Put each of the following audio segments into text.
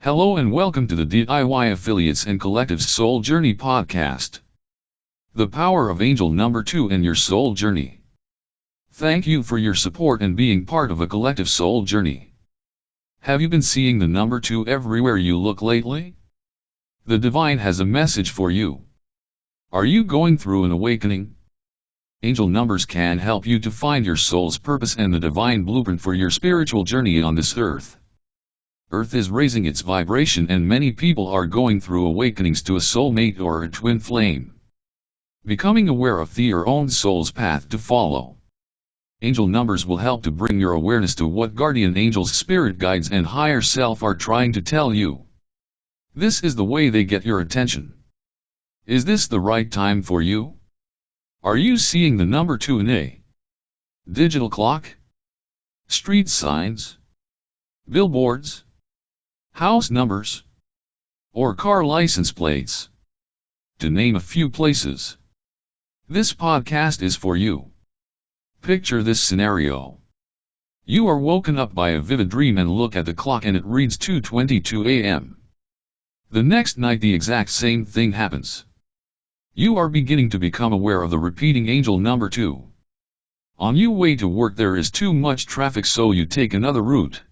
Hello and welcome to the DIY Affiliates and Collectives Soul Journey podcast. The power of angel number 2 in your soul journey. Thank you for your support and being part of a collective soul journey. Have you been seeing the number 2 everywhere you look lately? The divine has a message for you. Are you going through an awakening? Angel numbers can help you to find your soul's purpose and the divine blueprint for your spiritual journey on this earth. Earth is raising its vibration and many people are going through awakenings to a soulmate or a twin flame. Becoming aware of the your own soul's path to follow. Angel numbers will help to bring your awareness to what guardian angels, spirit guides and higher self are trying to tell you. This is the way they get your attention. Is this the right time for you? Are you seeing the number 2 in a digital clock? Street signs? Billboards? House numbers, or car license plates, to name a few places. This podcast is for you. Picture this scenario. You are woken up by a vivid dream and look at the clock and it reads 2.22 a.m. The next night the exact same thing happens. You are beginning to become aware of the repeating angel number 2. On your way to work there is too much traffic so you take another route.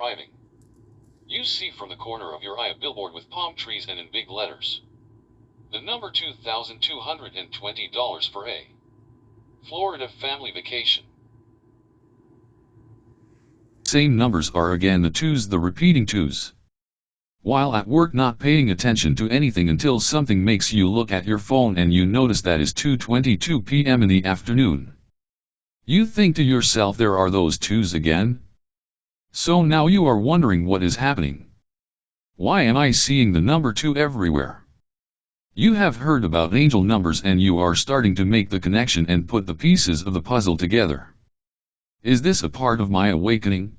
Driving. You see from the corner of your eye a billboard with palm trees and in big letters. The number $2,220 for a Florida family vacation. Same numbers are again the twos, the repeating twos. While at work not paying attention to anything until something makes you look at your phone and you notice that is 2.22 p.m. in the afternoon. You think to yourself there are those twos again? So now you are wondering what is happening. Why am I seeing the number 2 everywhere? You have heard about angel numbers and you are starting to make the connection and put the pieces of the puzzle together. Is this a part of my awakening?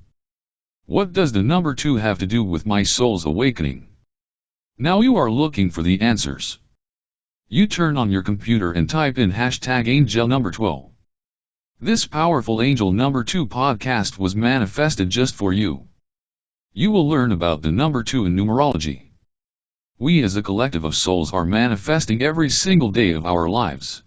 What does the number 2 have to do with my soul's awakening? Now you are looking for the answers. You turn on your computer and type in hashtag angel number 12. This powerful Angel Number 2 podcast was manifested just for you. You will learn about the number 2 in numerology. We as a collective of souls are manifesting every single day of our lives.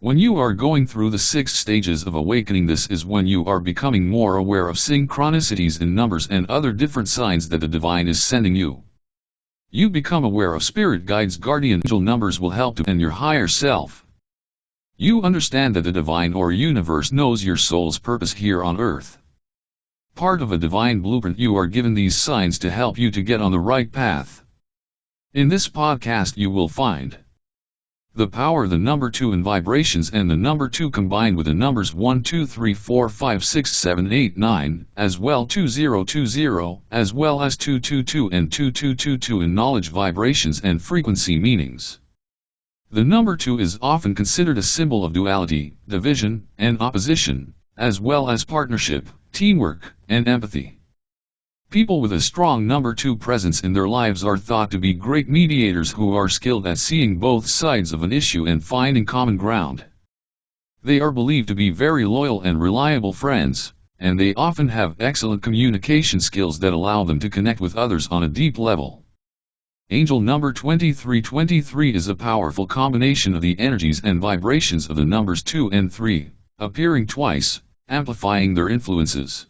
When you are going through the six stages of awakening this is when you are becoming more aware of synchronicities in numbers and other different signs that the divine is sending you. You become aware of spirit guides guardian angel numbers will help to and your higher self. You understand that the divine or universe knows your soul's purpose here on earth. Part of a divine blueprint you are given these signs to help you to get on the right path. In this podcast you will find the power the number 2 in vibrations and the number 2 combined with the numbers 1 2 3 4 5 6 7 8 9 as well 2020 as well as 222 and 2222 in knowledge vibrations and frequency meanings. The number 2 is often considered a symbol of duality, division, and opposition, as well as partnership, teamwork, and empathy. People with a strong number 2 presence in their lives are thought to be great mediators who are skilled at seeing both sides of an issue and finding common ground. They are believed to be very loyal and reliable friends, and they often have excellent communication skills that allow them to connect with others on a deep level. Angel number 2323 is a powerful combination of the energies and vibrations of the numbers 2 and 3, appearing twice, amplifying their influences.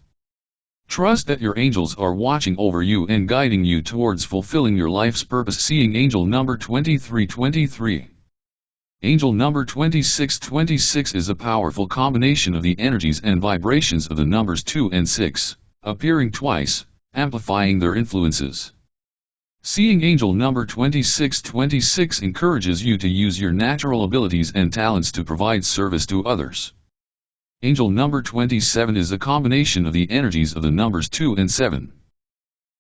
Trust that your angels are watching over you and guiding you towards fulfilling your life's purpose. Seeing angel number 2323. Angel number 2626 is a powerful combination of the energies and vibrations of the numbers 2 and 6, appearing twice, amplifying their influences. Seeing angel number 2626 encourages you to use your natural abilities and talents to provide service to others. Angel number 27 is a combination of the energies of the numbers 2 and 7.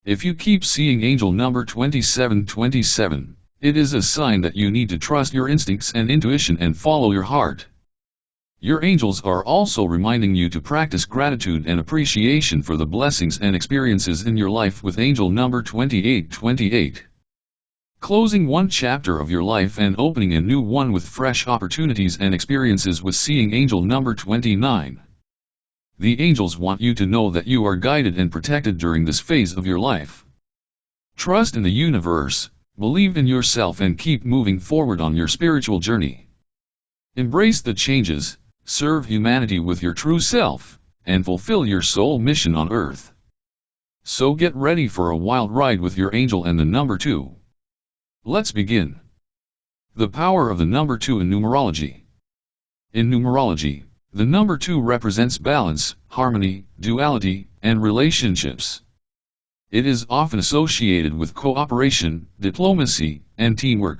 If you keep seeing angel number 2727, it is a sign that you need to trust your instincts and intuition and follow your heart. Your angels are also reminding you to practice gratitude and appreciation for the blessings and experiences in your life with angel number 2828. Closing one chapter of your life and opening a new one with fresh opportunities and experiences with seeing angel number 29. The angels want you to know that you are guided and protected during this phase of your life. Trust in the universe, believe in yourself and keep moving forward on your spiritual journey. Embrace the changes, serve humanity with your true self, and fulfill your soul mission on earth. So get ready for a wild ride with your angel and the number 2. Let's begin. The power of the number 2 in numerology. In numerology, the number 2 represents balance, harmony, duality, and relationships. It is often associated with cooperation, diplomacy, and teamwork.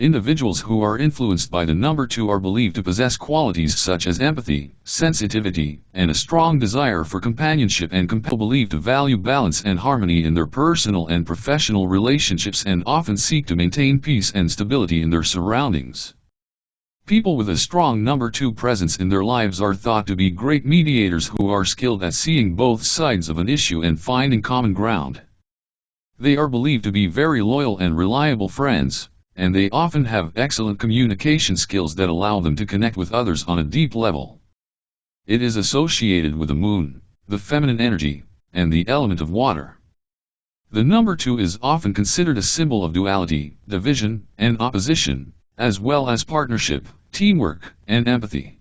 Individuals who are influenced by the number 2 are believed to possess qualities such as empathy, sensitivity, and a strong desire for companionship and compel believed to value balance and harmony in their personal and professional relationships and often seek to maintain peace and stability in their surroundings. People with a strong number 2 presence in their lives are thought to be great mediators who are skilled at seeing both sides of an issue and finding common ground. They are believed to be very loyal and reliable friends, and they often have excellent communication skills that allow them to connect with others on a deep level. It is associated with the moon, the feminine energy, and the element of water. The number 2 is often considered a symbol of duality, division, and opposition, as well as partnership, teamwork, and empathy.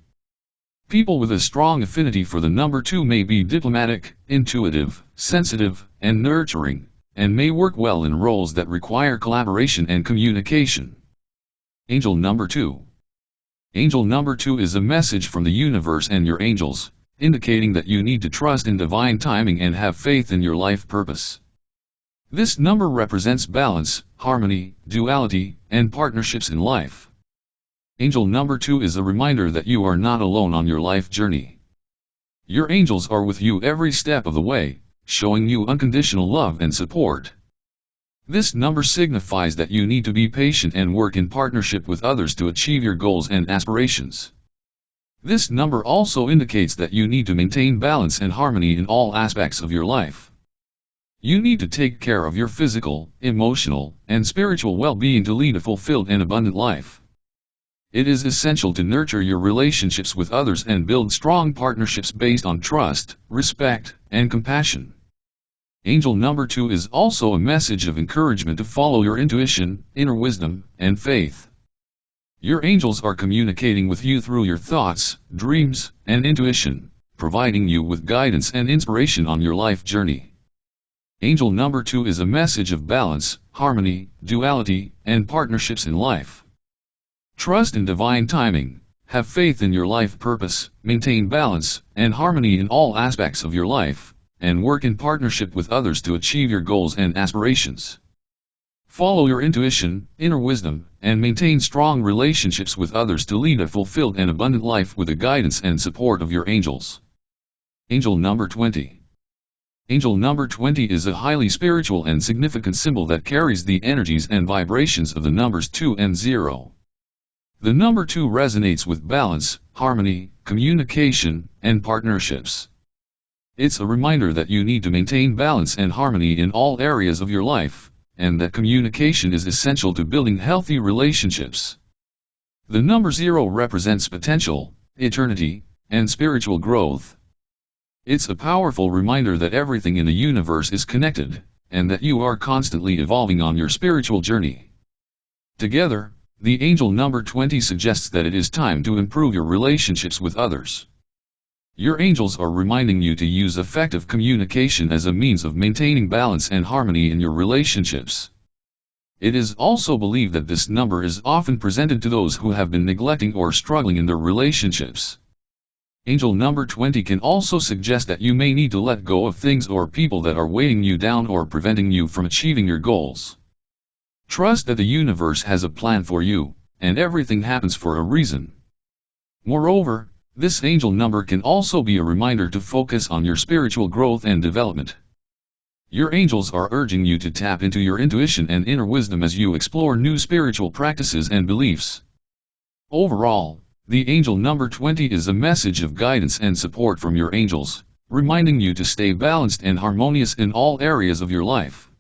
People with a strong affinity for the number 2 may be diplomatic, intuitive, sensitive, and nurturing, and may work well in roles that require collaboration and communication. Angel number 2 Angel number 2 is a message from the universe and your angels, indicating that you need to trust in divine timing and have faith in your life purpose. This number represents balance, harmony, duality, and partnerships in life. Angel number 2 is a reminder that you are not alone on your life journey. Your angels are with you every step of the way, showing you unconditional love and support. This number signifies that you need to be patient and work in partnership with others to achieve your goals and aspirations. This number also indicates that you need to maintain balance and harmony in all aspects of your life. You need to take care of your physical, emotional, and spiritual well-being to lead a fulfilled and abundant life. It is essential to nurture your relationships with others and build strong partnerships based on trust, respect, and compassion. Angel number 2 is also a message of encouragement to follow your intuition, inner wisdom, and faith. Your angels are communicating with you through your thoughts, dreams, and intuition, providing you with guidance and inspiration on your life journey. Angel number 2 is a message of balance, harmony, duality, and partnerships in life. Trust in divine timing, have faith in your life purpose, maintain balance and harmony in all aspects of your life, and work in partnership with others to achieve your goals and aspirations. Follow your intuition, inner wisdom, and maintain strong relationships with others to lead a fulfilled and abundant life with the guidance and support of your angels. Angel number 20 Angel number 20 is a highly spiritual and significant symbol that carries the energies and vibrations of the numbers 2 and 0. The number 2 resonates with balance, harmony, communication, and partnerships. It's a reminder that you need to maintain balance and harmony in all areas of your life, and that communication is essential to building healthy relationships. The number 0 represents potential, eternity, and spiritual growth. It's a powerful reminder that everything in the universe is connected, and that you are constantly evolving on your spiritual journey. Together, the angel number 20 suggests that it is time to improve your relationships with others. Your angels are reminding you to use effective communication as a means of maintaining balance and harmony in your relationships. It is also believed that this number is often presented to those who have been neglecting or struggling in their relationships. Angel number 20 can also suggest that you may need to let go of things or people that are weighing you down or preventing you from achieving your goals. Trust that the universe has a plan for you, and everything happens for a reason. Moreover, this angel number can also be a reminder to focus on your spiritual growth and development. Your angels are urging you to tap into your intuition and inner wisdom as you explore new spiritual practices and beliefs. Overall, the angel number 20 is a message of guidance and support from your angels, reminding you to stay balanced and harmonious in all areas of your life.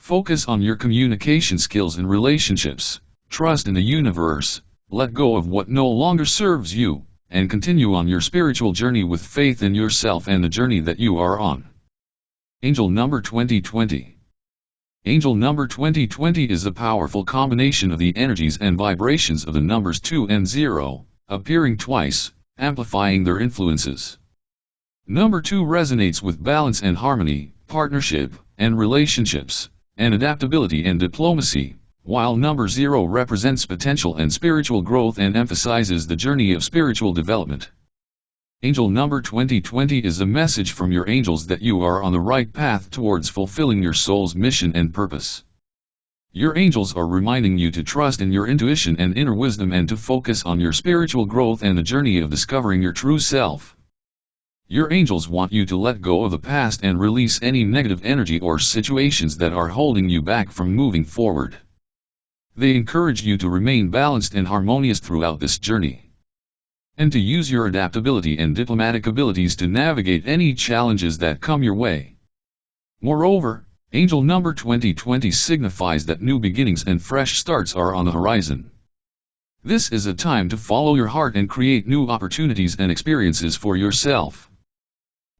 Focus on your communication skills and relationships, trust in the universe, let go of what no longer serves you, and continue on your spiritual journey with faith in yourself and the journey that you are on. Angel number 2020 Angel number 2020 is a powerful combination of the energies and vibrations of the numbers 2 and 0, appearing twice, amplifying their influences. Number 2 resonates with balance and harmony, partnership, and relationships, and adaptability and diplomacy, while number 0 represents potential and spiritual growth and emphasizes the journey of spiritual development. Angel number 2020 is a message from your angels that you are on the right path towards fulfilling your soul's mission and purpose. Your angels are reminding you to trust in your intuition and inner wisdom and to focus on your spiritual growth and the journey of discovering your true self. Your angels want you to let go of the past and release any negative energy or situations that are holding you back from moving forward. They encourage you to remain balanced and harmonious throughout this journey and to use your adaptability and diplomatic abilities to navigate any challenges that come your way. Moreover, angel number 2020 signifies that new beginnings and fresh starts are on the horizon. This is a time to follow your heart and create new opportunities and experiences for yourself.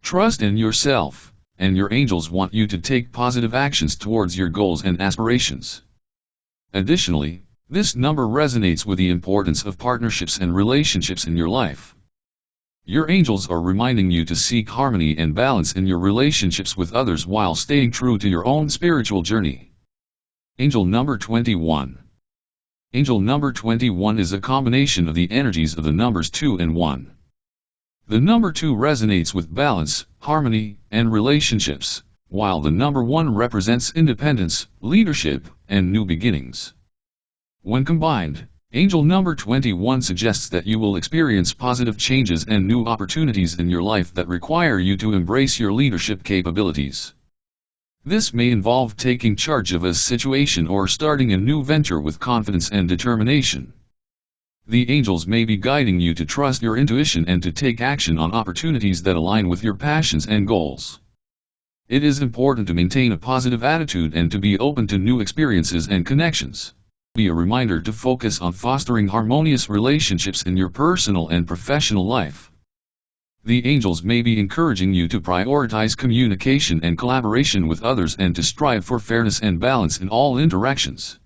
Trust in yourself, and your angels want you to take positive actions towards your goals and aspirations. Additionally, this number resonates with the importance of partnerships and relationships in your life. Your angels are reminding you to seek harmony and balance in your relationships with others while staying true to your own spiritual journey. Angel number 21 Angel number 21 is a combination of the energies of the numbers 2 and 1. The number 2 resonates with balance, harmony, and relationships, while the number 1 represents independence, leadership, and new beginnings. When combined, angel number 21 suggests that you will experience positive changes and new opportunities in your life that require you to embrace your leadership capabilities. This may involve taking charge of a situation or starting a new venture with confidence and determination. The angels may be guiding you to trust your intuition and to take action on opportunities that align with your passions and goals. It is important to maintain a positive attitude and to be open to new experiences and connections be a reminder to focus on fostering harmonious relationships in your personal and professional life. The angels may be encouraging you to prioritize communication and collaboration with others and to strive for fairness and balance in all interactions.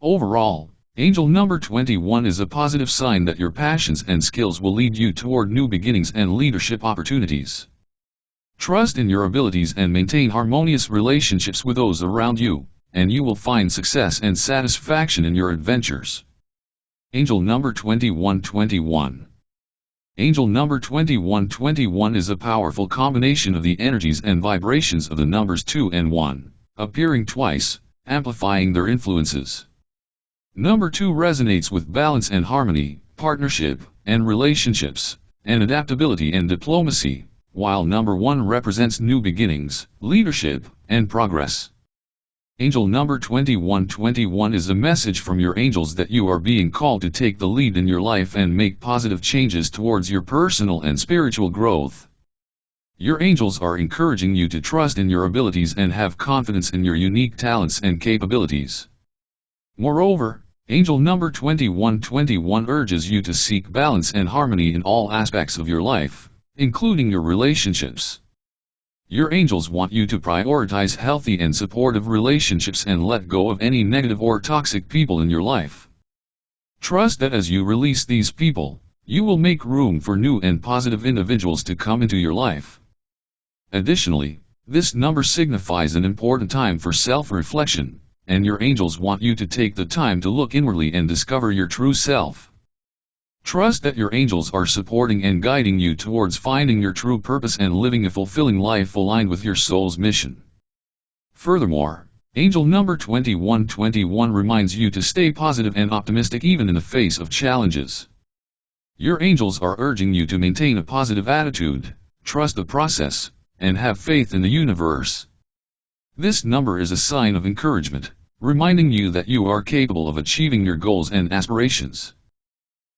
Overall, angel number 21 is a positive sign that your passions and skills will lead you toward new beginnings and leadership opportunities. Trust in your abilities and maintain harmonious relationships with those around you and you will find success and satisfaction in your adventures. Angel number 2121 Angel number 2121 is a powerful combination of the energies and vibrations of the numbers 2 and 1, appearing twice, amplifying their influences. Number 2 resonates with balance and harmony, partnership, and relationships, and adaptability and diplomacy, while number 1 represents new beginnings, leadership, and progress. Angel number 2121 is a message from your angels that you are being called to take the lead in your life and make positive changes towards your personal and spiritual growth. Your angels are encouraging you to trust in your abilities and have confidence in your unique talents and capabilities. Moreover, angel number 2121 urges you to seek balance and harmony in all aspects of your life, including your relationships. Your angels want you to prioritize healthy and supportive relationships and let go of any negative or toxic people in your life. Trust that as you release these people, you will make room for new and positive individuals to come into your life. Additionally, this number signifies an important time for self-reflection, and your angels want you to take the time to look inwardly and discover your true self. Trust that your angels are supporting and guiding you towards finding your true purpose and living a fulfilling life aligned with your soul's mission. Furthermore, angel number 2121 reminds you to stay positive and optimistic even in the face of challenges. Your angels are urging you to maintain a positive attitude, trust the process, and have faith in the universe. This number is a sign of encouragement, reminding you that you are capable of achieving your goals and aspirations.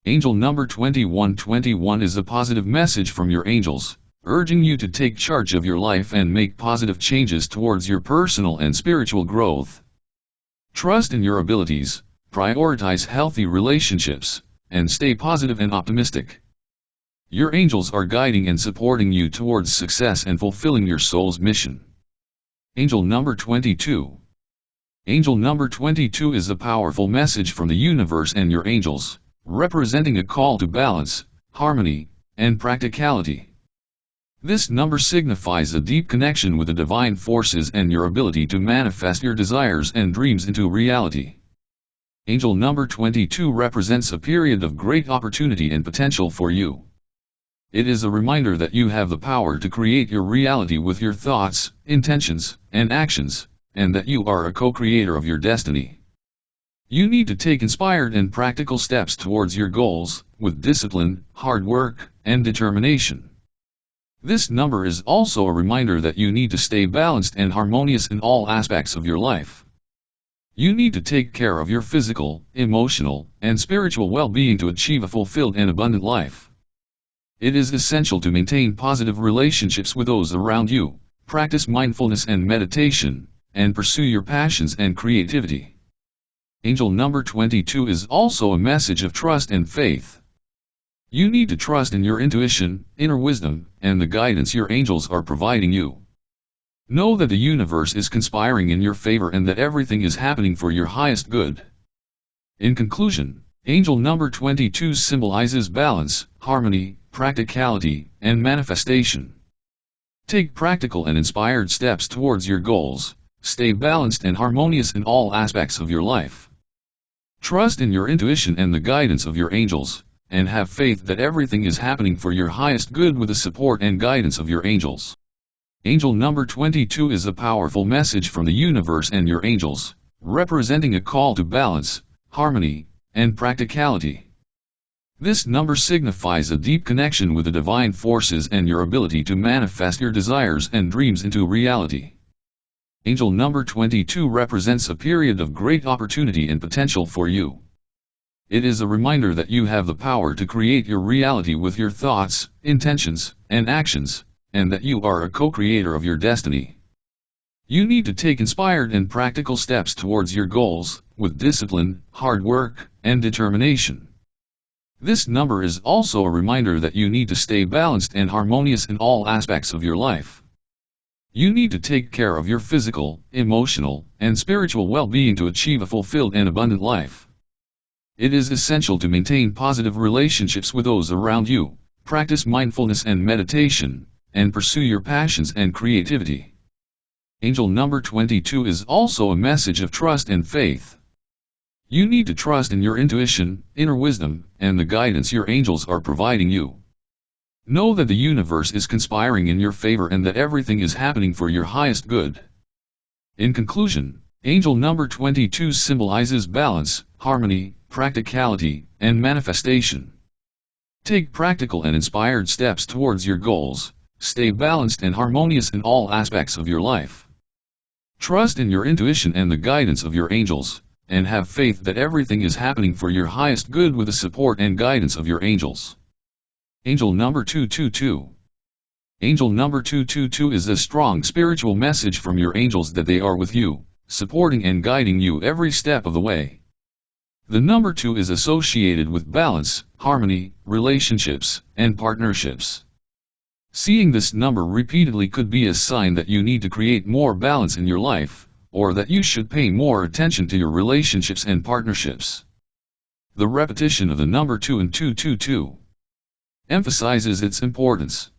Angel number 2121 is a positive message from your angels, urging you to take charge of your life and make positive changes towards your personal and spiritual growth. Trust in your abilities, prioritize healthy relationships, and stay positive and optimistic. Your angels are guiding and supporting you towards success and fulfilling your soul's mission. Angel number 22 Angel number 22 is a powerful message from the universe and your angels, representing a call to balance, harmony, and practicality. This number signifies a deep connection with the divine forces and your ability to manifest your desires and dreams into reality. Angel number 22 represents a period of great opportunity and potential for you. It is a reminder that you have the power to create your reality with your thoughts, intentions, and actions, and that you are a co-creator of your destiny. You need to take inspired and practical steps towards your goals, with discipline, hard work, and determination. This number is also a reminder that you need to stay balanced and harmonious in all aspects of your life. You need to take care of your physical, emotional, and spiritual well-being to achieve a fulfilled and abundant life. It is essential to maintain positive relationships with those around you, practice mindfulness and meditation, and pursue your passions and creativity. Angel number 22 is also a message of trust and faith. You need to trust in your intuition, inner wisdom, and the guidance your angels are providing you. Know that the universe is conspiring in your favor and that everything is happening for your highest good. In conclusion, angel number 22 symbolizes balance, harmony, practicality, and manifestation. Take practical and inspired steps towards your goals, stay balanced and harmonious in all aspects of your life. Trust in your intuition and the guidance of your angels, and have faith that everything is happening for your highest good with the support and guidance of your angels. Angel number 22 is a powerful message from the universe and your angels, representing a call to balance, harmony, and practicality. This number signifies a deep connection with the divine forces and your ability to manifest your desires and dreams into reality. Angel number 22 represents a period of great opportunity and potential for you. It is a reminder that you have the power to create your reality with your thoughts, intentions, and actions, and that you are a co-creator of your destiny. You need to take inspired and practical steps towards your goals, with discipline, hard work, and determination. This number is also a reminder that you need to stay balanced and harmonious in all aspects of your life. You need to take care of your physical, emotional, and spiritual well-being to achieve a fulfilled and abundant life. It is essential to maintain positive relationships with those around you, practice mindfulness and meditation, and pursue your passions and creativity. Angel number 22 is also a message of trust and faith. You need to trust in your intuition, inner wisdom, and the guidance your angels are providing you. Know that the universe is conspiring in your favor and that everything is happening for your highest good. In conclusion, angel number 22 symbolizes balance, harmony, practicality, and manifestation. Take practical and inspired steps towards your goals, Stay balanced and harmonious in all aspects of your life. Trust in your intuition and the guidance of your angels, and have faith that everything is happening for your highest good with the support and guidance of your angels. Angel number 222 Angel number 222 is a strong spiritual message from your angels that they are with you, supporting and guiding you every step of the way. The number 2 is associated with balance, harmony, relationships, and partnerships. Seeing this number repeatedly could be a sign that you need to create more balance in your life, or that you should pay more attention to your relationships and partnerships. The repetition of the number 2 and 222 emphasizes its importance.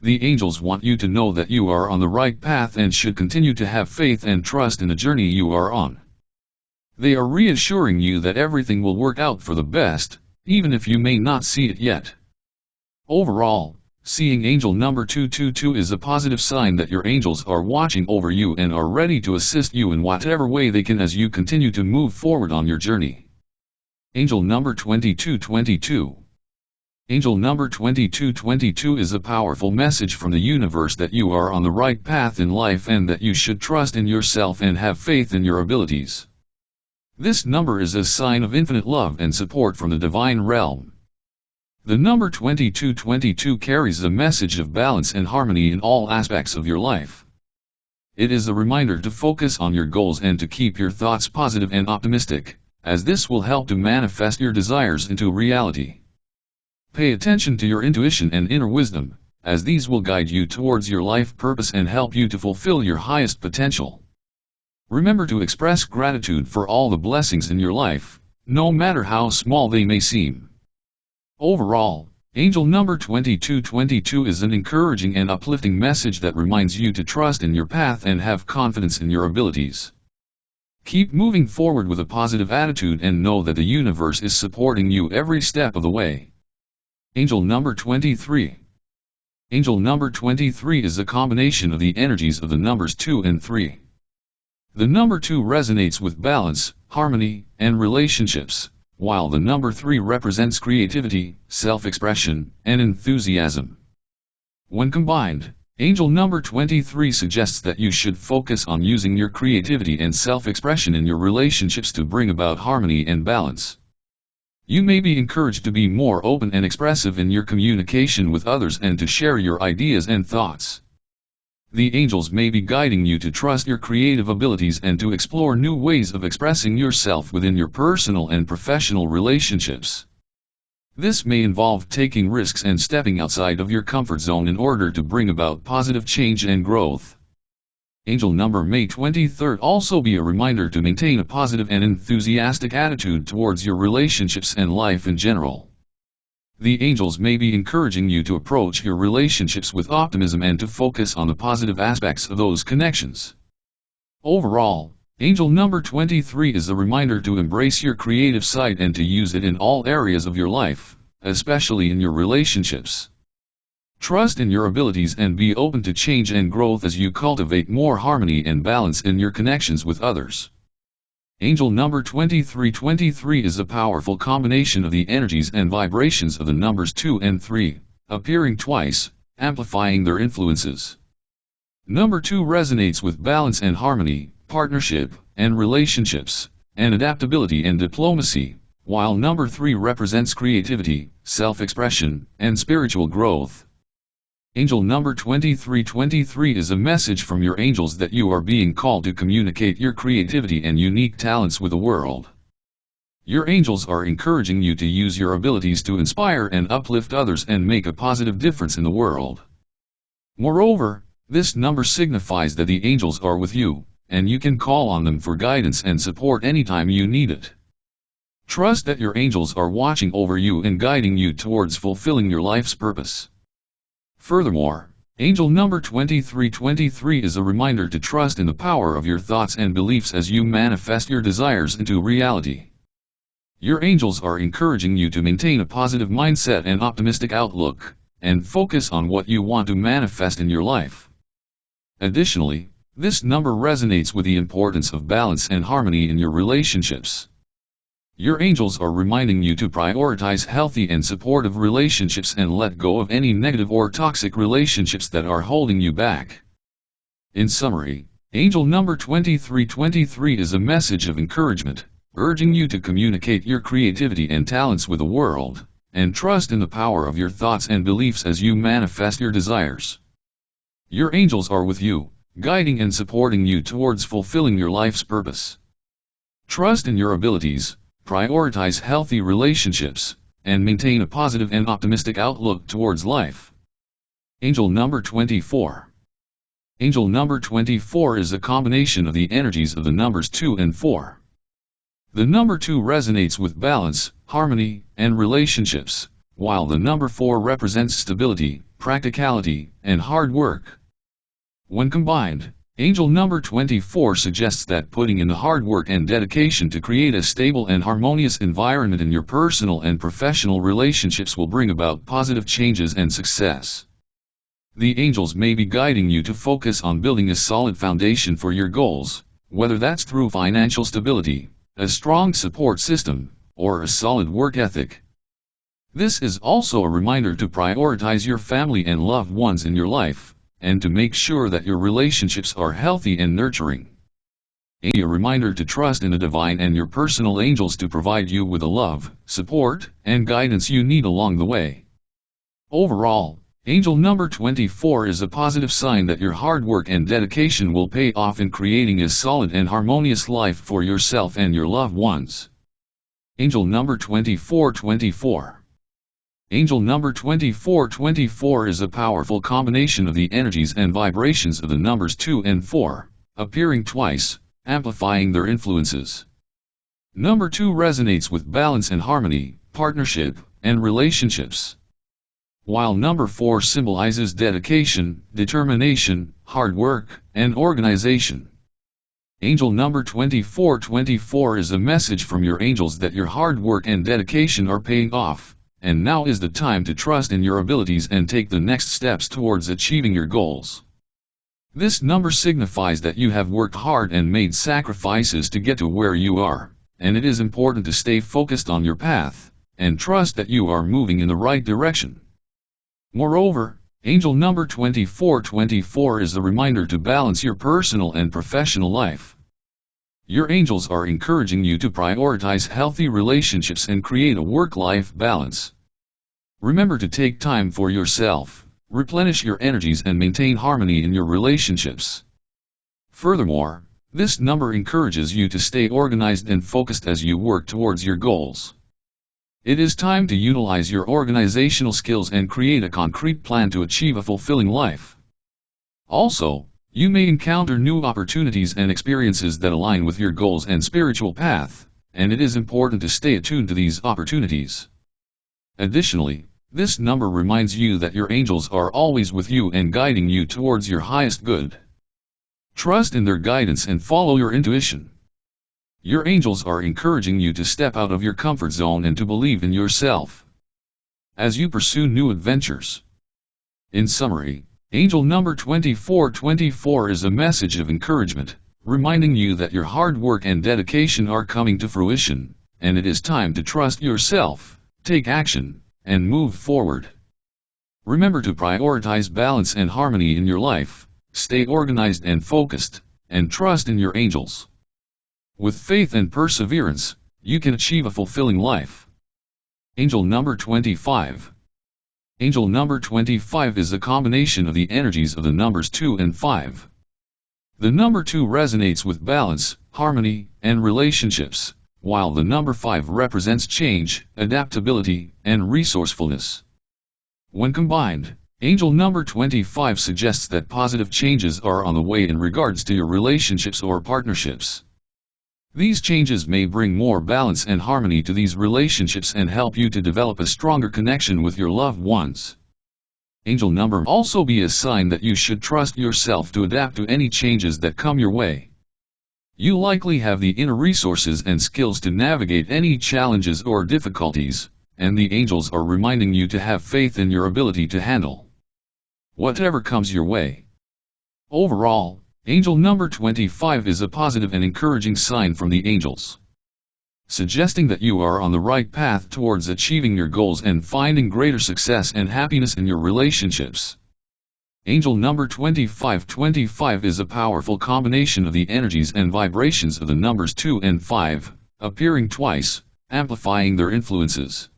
The angels want you to know that you are on the right path and should continue to have faith and trust in the journey you are on. They are reassuring you that everything will work out for the best, even if you may not see it yet. Overall, Seeing angel number 222 is a positive sign that your angels are watching over you and are ready to assist you in whatever way they can as you continue to move forward on your journey. Angel number 2222 Angel number 2222 is a powerful message from the universe that you are on the right path in life and that you should trust in yourself and have faith in your abilities. This number is a sign of infinite love and support from the divine realm. The number 2222 carries a message of balance and harmony in all aspects of your life. It is a reminder to focus on your goals and to keep your thoughts positive and optimistic, as this will help to manifest your desires into reality. Pay attention to your intuition and inner wisdom, as these will guide you towards your life purpose and help you to fulfill your highest potential. Remember to express gratitude for all the blessings in your life, no matter how small they may seem. Overall, angel number 2222 is an encouraging and uplifting message that reminds you to trust in your path and have confidence in your abilities. Keep moving forward with a positive attitude and know that the universe is supporting you every step of the way. Angel number 23 Angel number 23 is a combination of the energies of the numbers 2 and 3. The number 2 resonates with balance, harmony, and relationships, while the number 3 represents creativity, self-expression, and enthusiasm. When combined, angel number 23 suggests that you should focus on using your creativity and self-expression in your relationships to bring about harmony and balance. You may be encouraged to be more open and expressive in your communication with others and to share your ideas and thoughts. The angels may be guiding you to trust your creative abilities and to explore new ways of expressing yourself within your personal and professional relationships. This may involve taking risks and stepping outside of your comfort zone in order to bring about positive change and growth. Angel number May 23rd also be a reminder to maintain a positive and enthusiastic attitude towards your relationships and life in general. The angels may be encouraging you to approach your relationships with optimism and to focus on the positive aspects of those connections. Overall, angel number 23 is a reminder to embrace your creative side and to use it in all areas of your life, especially in your relationships. Trust in your abilities and be open to change and growth as you cultivate more harmony and balance in your connections with others. Angel number 2323 is a powerful combination of the energies and vibrations of the numbers 2 and 3, appearing twice, amplifying their influences. Number 2 resonates with balance and harmony, partnership, and relationships, and adaptability and diplomacy, while number 3 represents creativity, self-expression, and spiritual growth. Angel number 2323 is a message from your angels that you are being called to communicate your creativity and unique talents with the world. Your angels are encouraging you to use your abilities to inspire and uplift others and make a positive difference in the world. Moreover, this number signifies that the angels are with you, and you can call on them for guidance and support anytime you need it. Trust that your angels are watching over you and guiding you towards fulfilling your life's purpose. Furthermore, angel number 2323 is a reminder to trust in the power of your thoughts and beliefs as you manifest your desires into reality. Your angels are encouraging you to maintain a positive mindset and optimistic outlook, and focus on what you want to manifest in your life. Additionally, this number resonates with the importance of balance and harmony in your relationships. Your angels are reminding you to prioritize healthy and supportive relationships and let go of any negative or toxic relationships that are holding you back. In summary, angel number 2323 is a message of encouragement, urging you to communicate your creativity and talents with the world, and trust in the power of your thoughts and beliefs as you manifest your desires. Your angels are with you, guiding and supporting you towards fulfilling your life's purpose. Trust in your abilities, prioritize healthy relationships, and maintain a positive and optimistic outlook towards life. Angel number 24 Angel number 24 is a combination of the energies of the numbers 2 and 4. The number 2 resonates with balance, harmony, and relationships, while the number 4 represents stability, practicality, and hard work. When combined, Angel number 24 suggests that putting in the hard work and dedication to create a stable and harmonious environment in your personal and professional relationships will bring about positive changes and success. The angels may be guiding you to focus on building a solid foundation for your goals, whether that's through financial stability, a strong support system, or a solid work ethic. This is also a reminder to prioritize your family and loved ones in your life and to make sure that your relationships are healthy and nurturing. A reminder to trust in the divine and your personal angels to provide you with the love, support, and guidance you need along the way. Overall, angel number 24 is a positive sign that your hard work and dedication will pay off in creating a solid and harmonious life for yourself and your loved ones. Angel number 2424 Angel number 2424 is a powerful combination of the energies and vibrations of the numbers 2 and 4, appearing twice, amplifying their influences. Number 2 resonates with balance and harmony, partnership, and relationships. While number 4 symbolizes dedication, determination, hard work, and organization. Angel number 2424 is a message from your angels that your hard work and dedication are paying off, and now is the time to trust in your abilities and take the next steps towards achieving your goals. This number signifies that you have worked hard and made sacrifices to get to where you are, and it is important to stay focused on your path, and trust that you are moving in the right direction. Moreover, angel number 2424 is a reminder to balance your personal and professional life. Your angels are encouraging you to prioritize healthy relationships and create a work-life balance. Remember to take time for yourself replenish your energies and maintain harmony in your relationships. Furthermore, this number encourages you to stay organized and focused as you work towards your goals. It is time to utilize your organizational skills and create a concrete plan to achieve a fulfilling life. Also, you may encounter new opportunities and experiences that align with your goals and spiritual path, and it is important to stay attuned to these opportunities. Additionally, this number reminds you that your angels are always with you and guiding you towards your highest good. Trust in their guidance and follow your intuition. Your angels are encouraging you to step out of your comfort zone and to believe in yourself. As you pursue new adventures. In summary, angel number 2424 is a message of encouragement, reminding you that your hard work and dedication are coming to fruition, and it is time to trust yourself, take action, and move forward. Remember to prioritize balance and harmony in your life, stay organized and focused, and trust in your angels. With faith and perseverance, you can achieve a fulfilling life. Angel number 25 Angel number 25 is a combination of the energies of the numbers 2 and 5. The number 2 resonates with balance, harmony, and relationships, while the number 5 represents change, adaptability, and resourcefulness. When combined, angel number 25 suggests that positive changes are on the way in regards to your relationships or partnerships. These changes may bring more balance and harmony to these relationships and help you to develop a stronger connection with your loved ones. Angel number also be a sign that you should trust yourself to adapt to any changes that come your way. You likely have the inner resources and skills to navigate any challenges or difficulties, and the angels are reminding you to have faith in your ability to handle whatever comes your way. Overall, angel number 25 is a positive and encouraging sign from the angels, suggesting that you are on the right path towards achieving your goals and finding greater success and happiness in your relationships. Angel number 2525 is a powerful combination of the energies and vibrations of the numbers 2 and 5, appearing twice, amplifying their influences.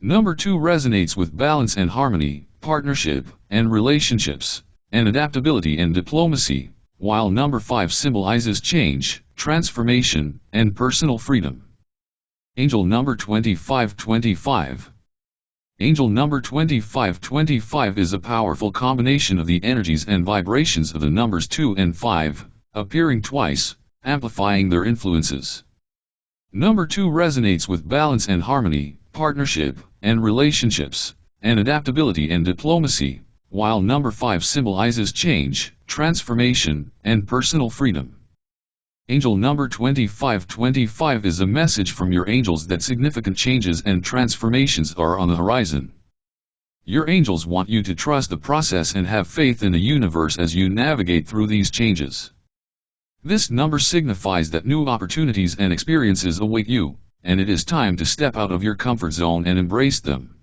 Number 2 resonates with balance and harmony, partnership, and relationships, and adaptability and diplomacy, while number 5 symbolizes change, transformation, and personal freedom. Angel number 2525 Angel number 2525 is a powerful combination of the energies and vibrations of the numbers 2 and 5, appearing twice, amplifying their influences. Number 2 resonates with balance and harmony, partnership, and relationships, and adaptability and diplomacy, while number 5 symbolizes change, transformation, and personal freedom. Angel number 2525 is a message from your angels that significant changes and transformations are on the horizon. Your angels want you to trust the process and have faith in the universe as you navigate through these changes. This number signifies that new opportunities and experiences await you, and it is time to step out of your comfort zone and embrace them.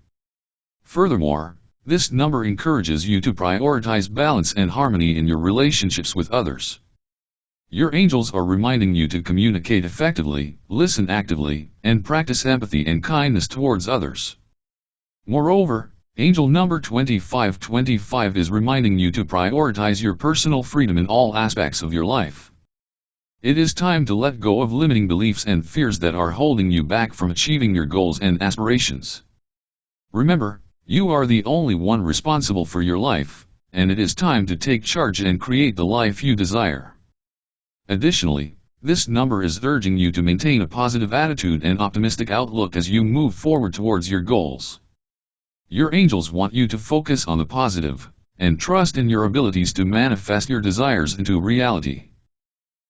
Furthermore, this number encourages you to prioritize balance and harmony in your relationships with others. Your angels are reminding you to communicate effectively, listen actively, and practice empathy and kindness towards others. Moreover, angel number 2525 is reminding you to prioritize your personal freedom in all aspects of your life. It is time to let go of limiting beliefs and fears that are holding you back from achieving your goals and aspirations. Remember, you are the only one responsible for your life, and it is time to take charge and create the life you desire. Additionally, This number is urging you to maintain a positive attitude and optimistic outlook as you move forward towards your goals. Your angels want you to focus on the positive, and trust in your abilities to manifest your desires into reality.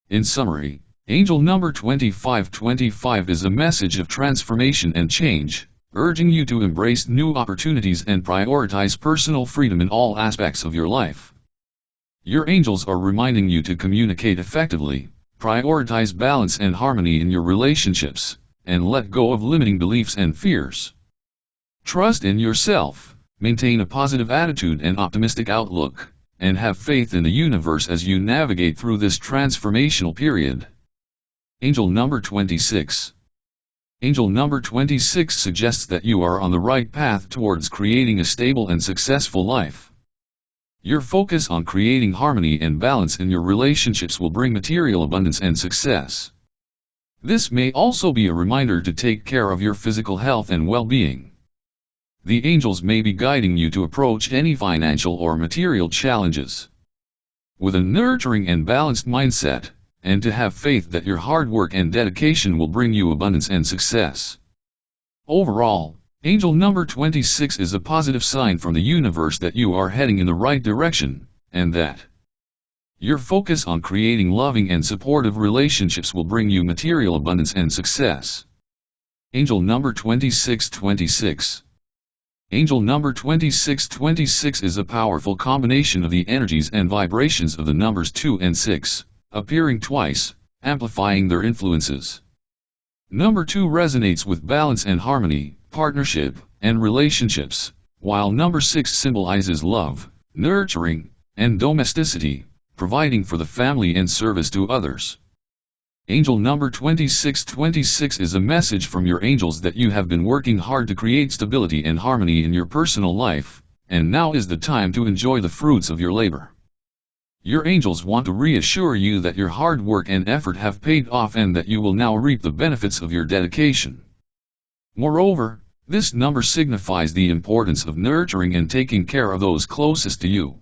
In summary, angel number 2525 is a message of transformation and change, urging you to embrace new opportunities and prioritize personal freedom in all aspects of your life. Your angels are reminding you to communicate effectively, prioritize balance and harmony in your relationships, and let go of limiting beliefs and fears. Trust in yourself, maintain a positive attitude and optimistic outlook, and have faith in the universe as you navigate through this transformational period. Angel number 26 Angel number 26 suggests that you are on the right path towards creating a stable and successful life. Your focus on creating harmony and balance in your relationships will bring material abundance and success. This may also be a reminder to take care of your physical health and well-being. The angels may be guiding you to approach any financial or material challenges. With a nurturing and balanced mindset, and to have faith that your hard work and dedication will bring you abundance and success. Overall, angel number 26 is a positive sign from the universe that you are heading in the right direction, and that your focus on creating loving and supportive relationships will bring you material abundance and success. Angel number 2626 Angel number 2626 is a powerful combination of the energies and vibrations of the numbers 2 and 6 appearing twice, amplifying their influences. Number 2 resonates with balance and harmony, partnership, and relationships, while number 6 symbolizes love, nurturing, and domesticity, providing for the family and service to others. Angel number 2626 is a message from your angels that you have been working hard to create stability and harmony in your personal life, and now is the time to enjoy the fruits of your labor. Your angels want to reassure you that your hard work and effort have paid off and that you will now reap the benefits of your dedication. Moreover, this number signifies the importance of nurturing and taking care of those closest to you.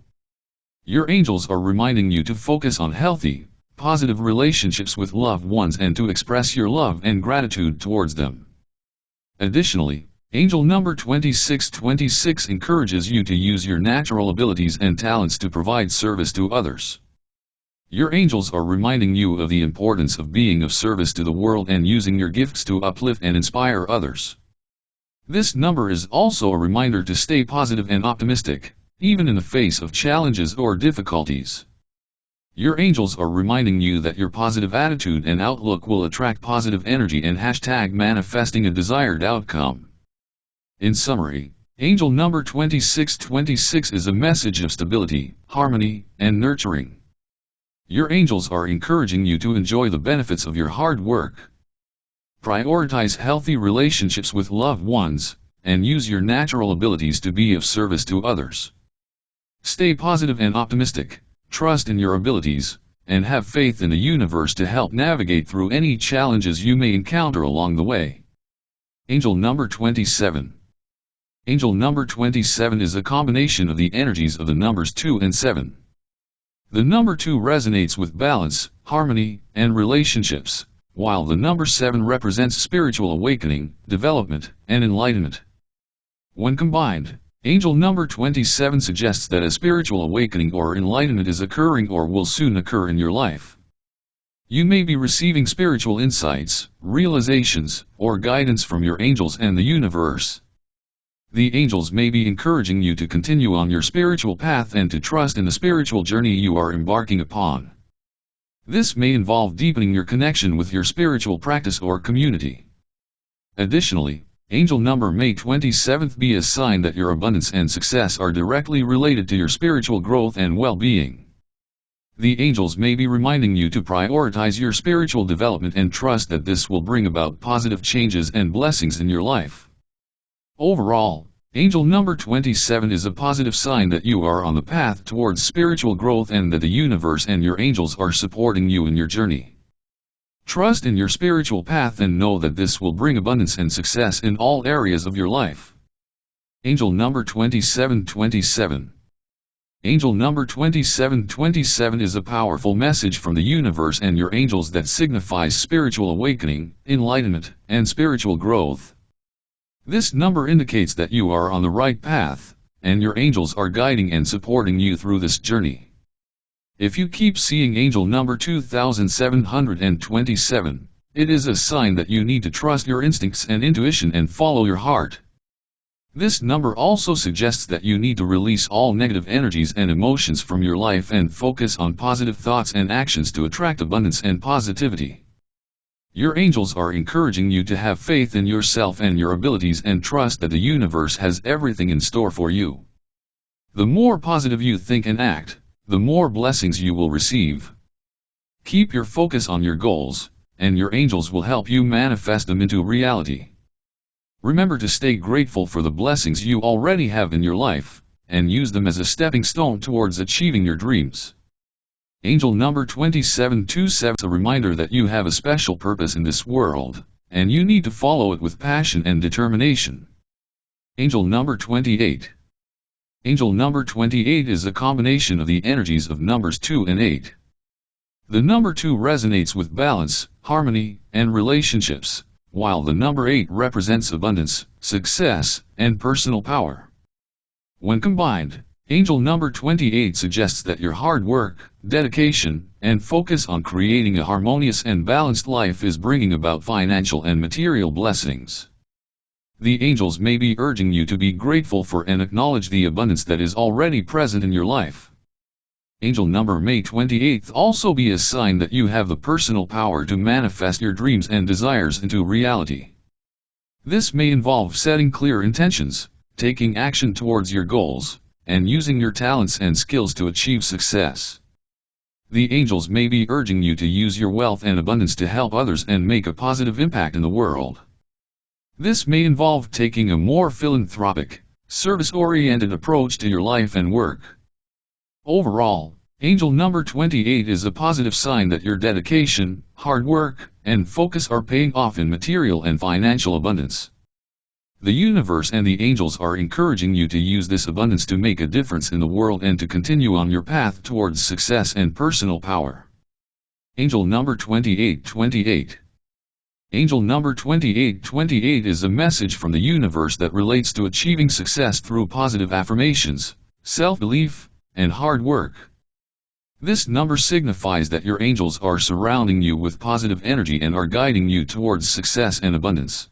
Your angels are reminding you to focus on healthy, positive relationships with loved ones and to express your love and gratitude towards them. Additionally, Angel number 2626 encourages you to use your natural abilities and talents to provide service to others. Your angels are reminding you of the importance of being of service to the world and using your gifts to uplift and inspire others. This number is also a reminder to stay positive and optimistic, even in the face of challenges or difficulties. Your angels are reminding you that your positive attitude and outlook will attract positive energy and hashtag manifesting a desired outcome. In summary, angel number 2626 is a message of stability, harmony, and nurturing. Your angels are encouraging you to enjoy the benefits of your hard work. Prioritize healthy relationships with loved ones, and use your natural abilities to be of service to others. Stay positive and optimistic, trust in your abilities, and have faith in the universe to help navigate through any challenges you may encounter along the way. Angel number 27 Angel number 27 is a combination of the energies of the numbers 2 and 7. The number 2 resonates with balance, harmony, and relationships, while the number 7 represents spiritual awakening, development, and enlightenment. When combined, angel number 27 suggests that a spiritual awakening or enlightenment is occurring or will soon occur in your life. You may be receiving spiritual insights, realizations, or guidance from your angels and the universe. The angels may be encouraging you to continue on your spiritual path and to trust in the spiritual journey you are embarking upon. This may involve deepening your connection with your spiritual practice or community. Additionally, angel number May 27th be a sign that your abundance and success are directly related to your spiritual growth and well-being. The angels may be reminding you to prioritize your spiritual development and trust that this will bring about positive changes and blessings in your life. Overall, angel number 27 is a positive sign that you are on the path towards spiritual growth and that the universe and your angels are supporting you in your journey. Trust in your spiritual path and know that this will bring abundance and success in all areas of your life. Angel number 2727 Angel number 2727 is a powerful message from the universe and your angels that signifies spiritual awakening, enlightenment, and spiritual growth. This number indicates that you are on the right path, and your angels are guiding and supporting you through this journey. If you keep seeing angel number 2727, it is a sign that you need to trust your instincts and intuition and follow your heart. This number also suggests that you need to release all negative energies and emotions from your life and focus on positive thoughts and actions to attract abundance and positivity. Your angels are encouraging you to have faith in yourself and your abilities and trust that the universe has everything in store for you. The more positive you think and act, the more blessings you will receive. Keep your focus on your goals, and your angels will help you manifest them into reality. Remember to stay grateful for the blessings you already have in your life, and use them as a stepping stone towards achieving your dreams. Angel number 2727 is a reminder that you have a special purpose in this world, and you need to follow it with passion and determination. Angel number 28 Angel number 28 is a combination of the energies of numbers 2 and 8. The number 2 resonates with balance, harmony, and relationships, while the number 8 represents abundance, success, and personal power. When combined, angel number 28 suggests that your hard work, dedication, and focus on creating a harmonious and balanced life is bringing about financial and material blessings. The angels may be urging you to be grateful for and acknowledge the abundance that is already present in your life. Angel number May 28th also be a sign that you have the personal power to manifest your dreams and desires into reality. This may involve setting clear intentions, taking action towards your goals, and using your talents and skills to achieve success. The angels may be urging you to use your wealth and abundance to help others and make a positive impact in the world. This may involve taking a more philanthropic, service-oriented approach to your life and work. Overall, angel number 28 is a positive sign that your dedication, hard work, and focus are paying off in material and financial abundance. The universe and the angels are encouraging you to use this abundance to make a difference in the world and to continue on your path towards success and personal power. Angel number 2828 Angel number 2828 is a message from the universe that relates to achieving success through positive affirmations, self-belief, and hard work. This number signifies that your angels are surrounding you with positive energy and are guiding you towards success and abundance.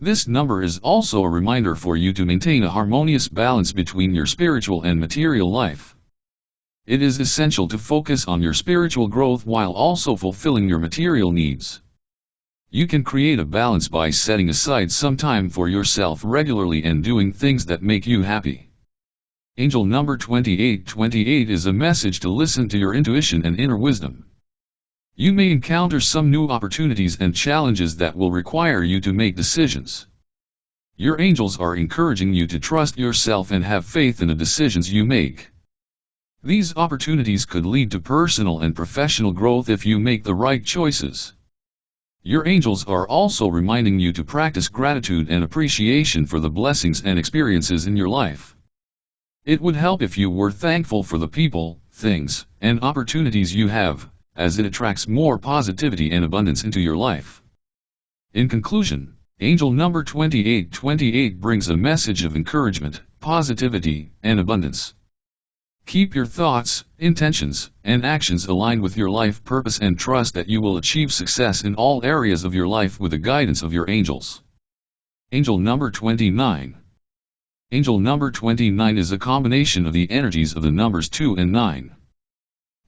This number is also a reminder for you to maintain a harmonious balance between your spiritual and material life. It is essential to focus on your spiritual growth while also fulfilling your material needs. You can create a balance by setting aside some time for yourself regularly and doing things that make you happy. Angel number 2828 is a message to listen to your intuition and inner wisdom. You may encounter some new opportunities and challenges that will require you to make decisions. Your angels are encouraging you to trust yourself and have faith in the decisions you make. These opportunities could lead to personal and professional growth if you make the right choices. Your angels are also reminding you to practice gratitude and appreciation for the blessings and experiences in your life. It would help if you were thankful for the people, things, and opportunities you have, as it attracts more positivity and abundance into your life. In conclusion, angel number 2828 brings a message of encouragement, positivity, and abundance. Keep your thoughts, intentions, and actions aligned with your life purpose and trust that you will achieve success in all areas of your life with the guidance of your angels. Angel number 29 Angel number 29 is a combination of the energies of the numbers 2 and 9.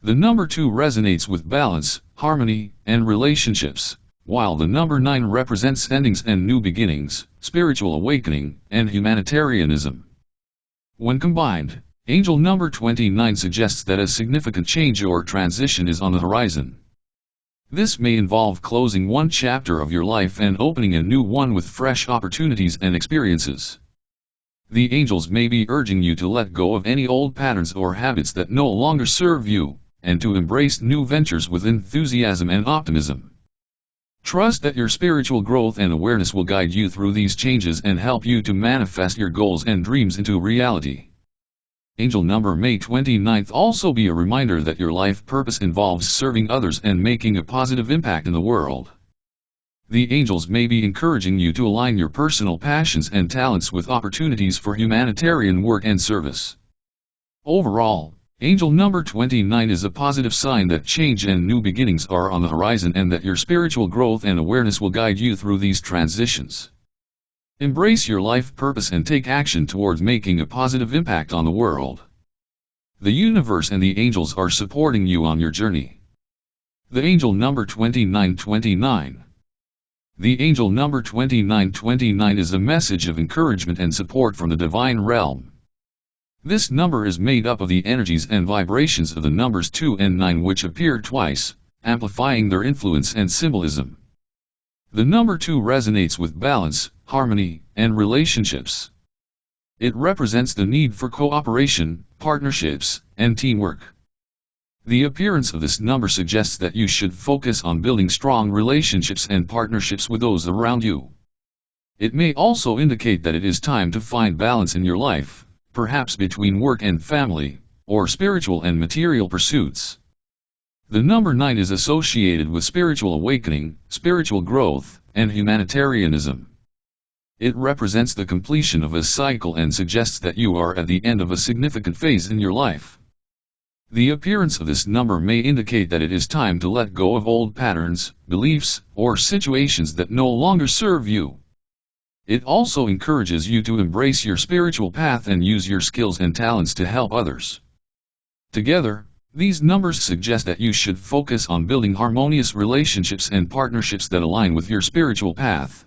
The number 2 resonates with balance, harmony, and relationships, while the number 9 represents endings and new beginnings, spiritual awakening, and humanitarianism. When combined, angel number 29 suggests that a significant change or transition is on the horizon. This may involve closing one chapter of your life and opening a new one with fresh opportunities and experiences. The angels may be urging you to let go of any old patterns or habits that no longer serve you, and to embrace new ventures with enthusiasm and optimism. Trust that your spiritual growth and awareness will guide you through these changes and help you to manifest your goals and dreams into reality. Angel number May 29th also be a reminder that your life purpose involves serving others and making a positive impact in the world. The angels may be encouraging you to align your personal passions and talents with opportunities for humanitarian work and service. Overall, angel number 29 is a positive sign that change and new beginnings are on the horizon and that your spiritual growth and awareness will guide you through these transitions. Embrace your life purpose and take action towards making a positive impact on the world. The universe and the angels are supporting you on your journey. The angel number 2929. The angel number 2929 is a message of encouragement and support from the divine realm. This number is made up of the energies and vibrations of the numbers 2 and 9 which appear twice, amplifying their influence and symbolism. The number 2 resonates with balance, harmony, and relationships. It represents the need for cooperation, partnerships, and teamwork. The appearance of this number suggests that you should focus on building strong relationships and partnerships with those around you. It may also indicate that it is time to find balance in your life, perhaps between work and family, or spiritual and material pursuits. The number 9 is associated with spiritual awakening, spiritual growth, and humanitarianism. It represents the completion of a cycle and suggests that you are at the end of a significant phase in your life. The appearance of this number may indicate that it is time to let go of old patterns, beliefs, or situations that no longer serve you. It also encourages you to embrace your spiritual path and use your skills and talents to help others. Together, these numbers suggest that you should focus on building harmonious relationships and partnerships that align with your spiritual path.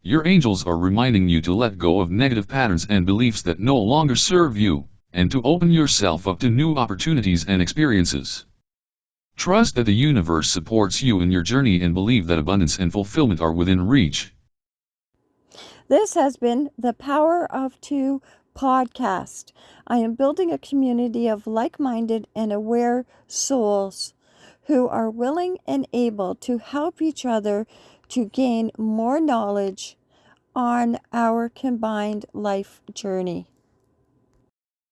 Your angels are reminding you to let go of negative patterns and beliefs that no longer serve you, and to open yourself up to new opportunities and experiences. Trust that the universe supports you in your journey and believe that abundance and fulfillment are within reach. This has been the Power of Two podcast. I am building a community of like minded and aware souls who are willing and able to help each other to gain more knowledge on our combined life journey.